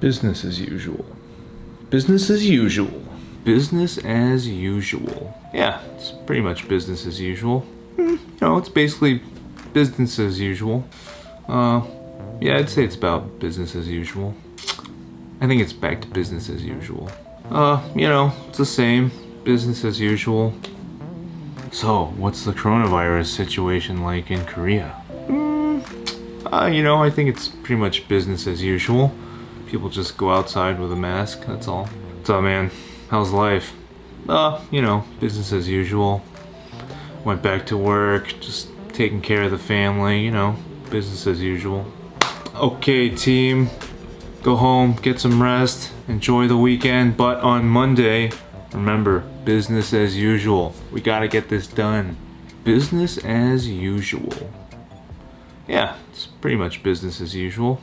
Business as usual. Business as usual. Business as usual. Yeah, it's pretty much business as usual. Hmm, you know, it's basically business as usual. Uh, yeah, I'd say it's about business as usual. I think it's back to business as usual. Uh, you know, it's the same. Business as usual. So, what's the coronavirus situation like in Korea? Uh, you know, I think it's pretty much business as usual. People just go outside with a mask, that's all. Up, man? How's life? Uh, you know, business as usual. Went back to work, just taking care of the family, you know, business as usual. Okay, team. Go home, get some rest, enjoy the weekend, but on Monday, remember, business as usual. We gotta get this done. Business as usual. Yeah, it's pretty much business as usual.